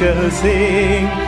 nature sing.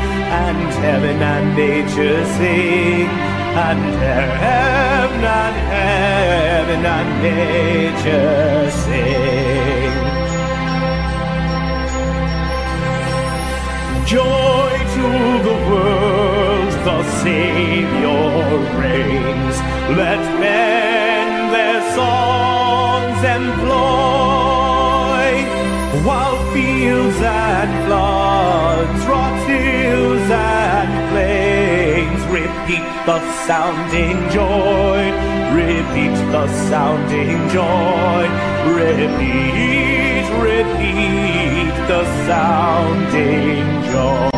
The sounding joy, repeat the sounding joy, repeat, repeat the sounding joy.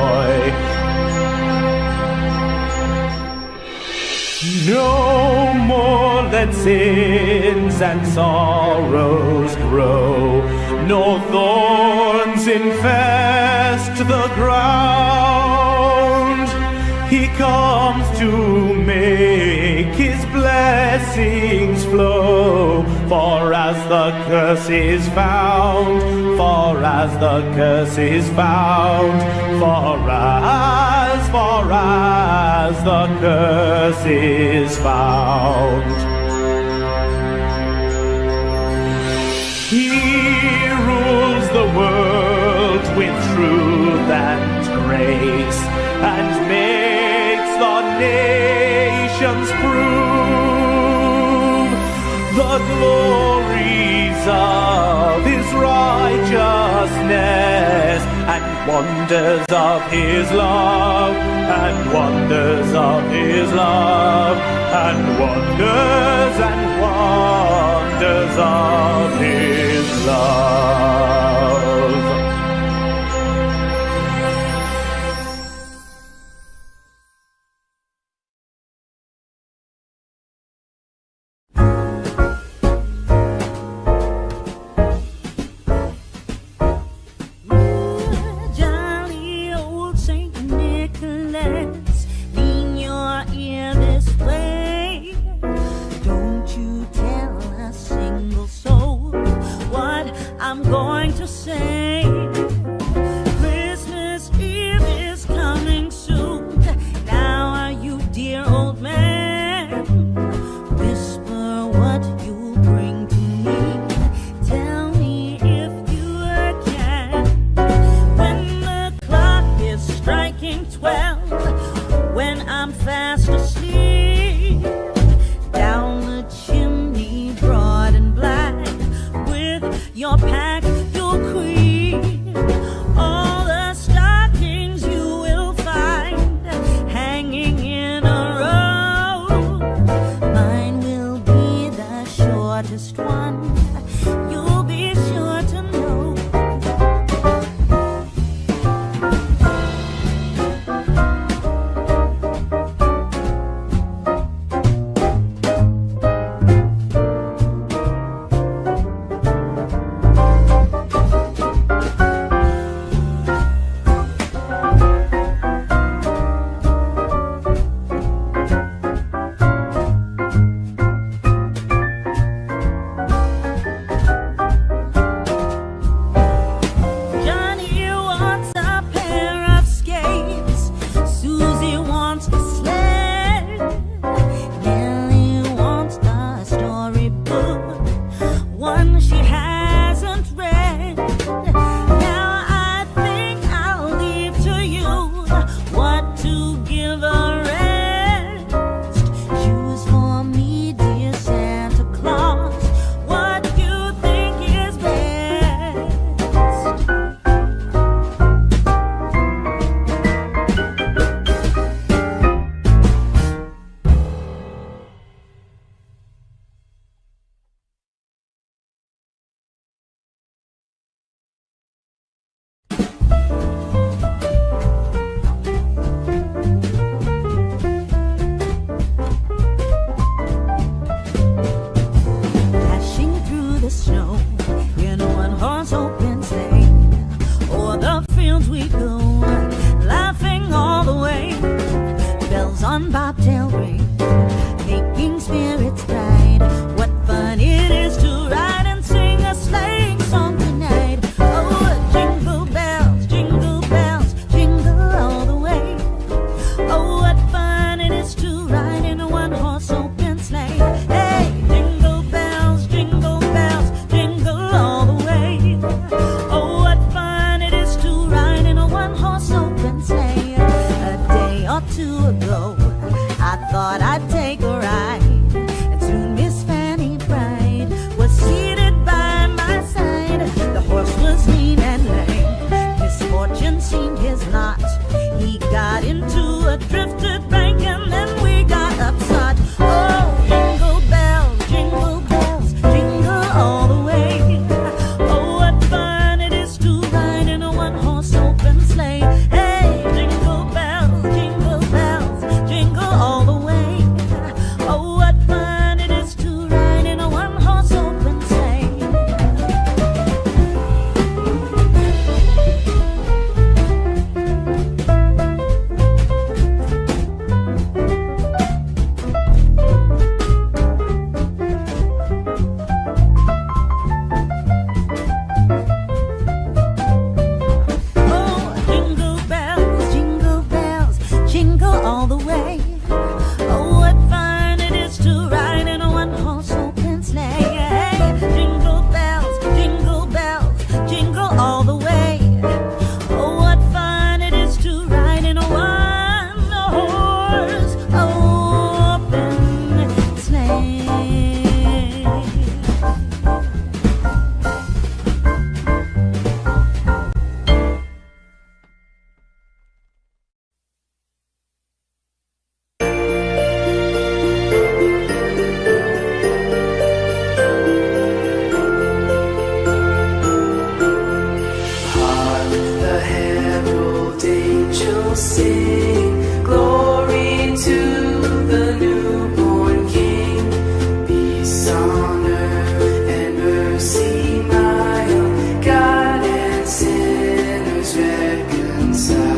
No more let sins and sorrows grow, nor thorns infest the ground. Comes to make his blessings flow, for as the curse is found, for as the curse is found, for as, for as the curse is found. Nations prove the glories of his righteousness and wonders of his love and wonders of his love and wonders and wonders of his love. always reconcile.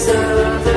until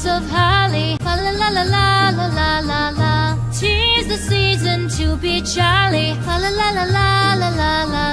flowers of holly. La la la la la la la la la. Tis the season to be jolly. La la la la la la la la.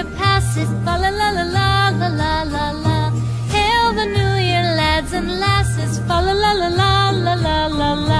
year passes, la la la la la la la la. Hail the new year, lads and lasses, fa la la la la la la la la.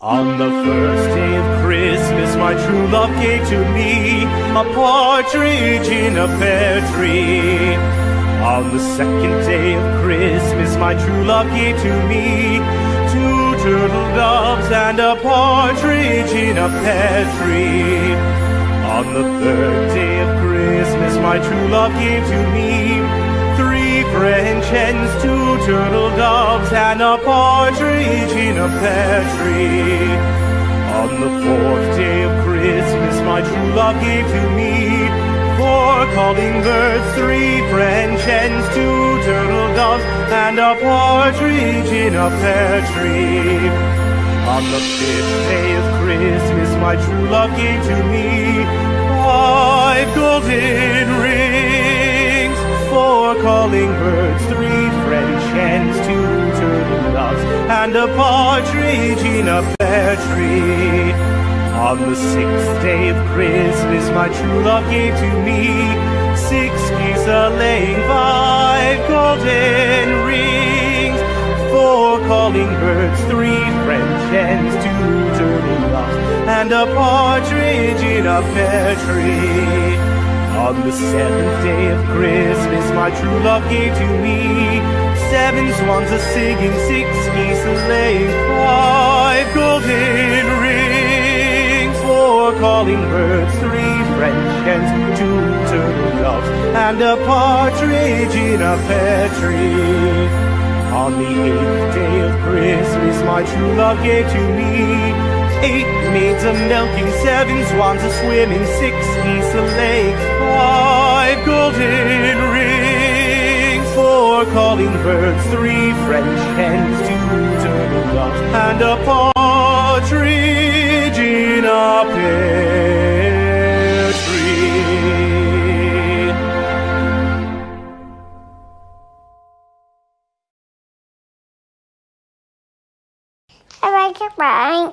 On the first day of Christmas, my true love gave to me a partridge in a pear tree. On the second day of Christmas, my true love gave to me two turtle doves and a partridge in a pear tree. On the third day of Christmas, my true love gave to me three French hens, two turtle doves, and a partridge in a pear tree. On the fourth day of Christmas, my true love gave to me four calling birds, three French hens, two turtle doves, and a partridge in a pear tree. On the fifth day of Christmas, my true love gave to me five golden rings, four calling birds, three French hens, two turtle doves, and a partridge in a pear tree. On the sixth day of Christmas, my true love gave to me six geese a laying, five golden rings, four calling birds, three French hens, two turtle doves, and a partridge in a pear tree. On the seventh day of Christmas, my true love gave to me seven swans a singing, six geese a laying, five golden rings, four calling birds, three French hens, two turtle doves, and a partridge in a pear tree. On the eighth day of Christmas, my true love gave to me eight maids a milking, seven swans a swimming, six geese a lake, five golden rings, four calling birds, three French hens, two turtle doves, and a partridge in a pear tree. Các bạn.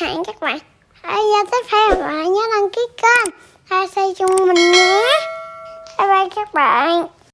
Hẹn các bạn ở giờ tiếp theo và nhớ đăng ký kênh. Hai xây chung mình nhé. Bye bye các bạn.